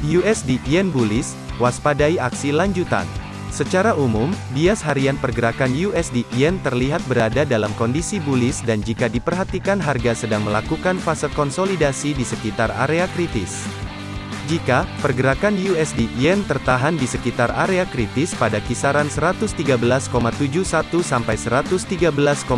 USD Yen bullish, waspadai aksi lanjutan. Secara umum, bias harian pergerakan USD Yen terlihat berada dalam kondisi bullish dan jika diperhatikan harga sedang melakukan fase konsolidasi di sekitar area kritis. Jika pergerakan USD Yen tertahan di sekitar area kritis pada kisaran 113,71 sampai 113,55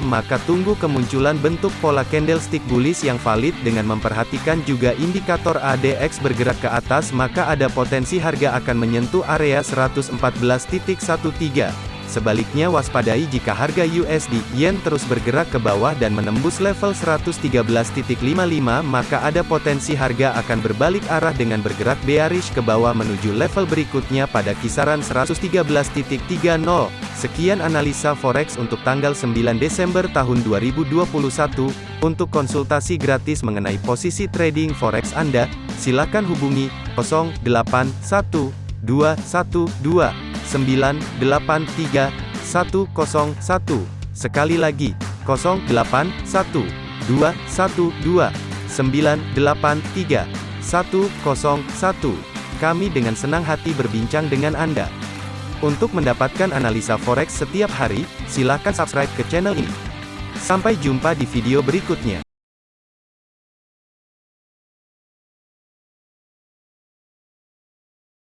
maka tunggu kemunculan bentuk pola candlestick bullish yang valid dengan memperhatikan juga indikator ADX bergerak ke atas maka ada potensi harga akan menyentuh area 114.13. Sebaliknya waspadai jika harga USD Yen terus bergerak ke bawah dan menembus level 113.55 maka ada potensi harga akan berbalik arah dengan bergerak bearish ke bawah menuju level berikutnya pada kisaran 113.30. Sekian analisa forex untuk tanggal 9 Desember tahun 2021. Untuk konsultasi gratis mengenai posisi trading forex Anda, silakan hubungi 081212 983 101. Sekali lagi, 081 212 983 101. Kami dengan senang hati berbincang dengan Anda. Untuk mendapatkan analisa forex setiap hari, silakan subscribe ke channel ini. Sampai jumpa di video berikutnya.